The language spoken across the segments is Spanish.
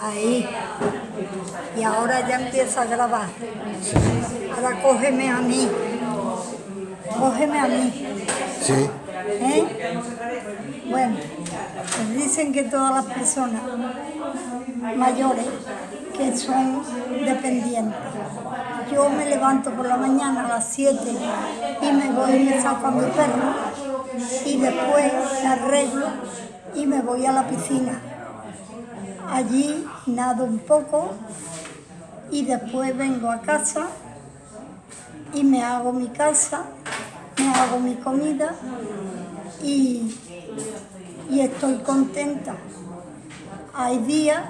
Ahí. Y ahora ya empieza a grabar. Ahora cógeme a mí. Cógeme a mí. Sí. ¿Eh? Bueno, pues dicen que todas las personas mayores que son dependientes. Yo me levanto por la mañana a las 7 y me voy y me saco a mi perro y después me arreglo y me voy a la piscina. Allí nado un poco y después vengo a casa y me hago mi casa, me hago mi comida y, y estoy contenta. Hay días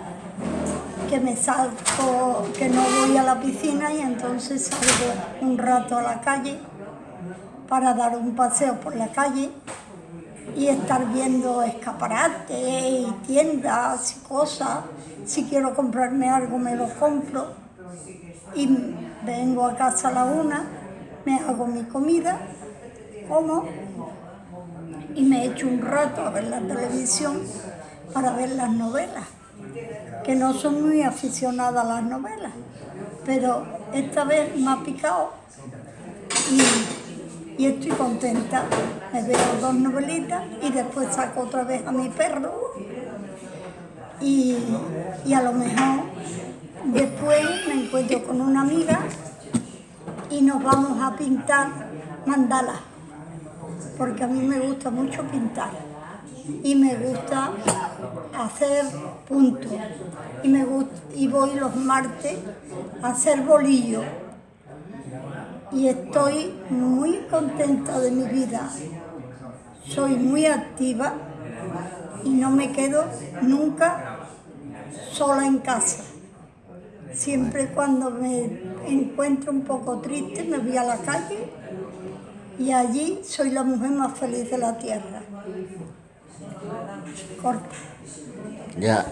que me salgo, que no voy a la piscina y entonces salgo un rato a la calle para dar un paseo por la calle y estar viendo escaparates y tiendas y cosas. Si quiero comprarme algo me lo compro y vengo a casa a la una, me hago mi comida, como y me echo un rato a ver la televisión para ver las novelas, que no soy muy aficionada a las novelas, pero esta vez me ha picado y, y estoy contenta. Me veo dos novelitas y después saco otra vez a mi perro. Y, y a lo mejor después me encuentro con una amiga y nos vamos a pintar mandalas. Porque a mí me gusta mucho pintar. Y me gusta hacer puntos. Y, y voy los martes a hacer bolillo y estoy muy contenta de mi vida. Soy muy activa y no me quedo nunca sola en casa. Siempre cuando me encuentro un poco triste me voy a la calle y allí soy la mujer más feliz de la tierra. Corta. Ya.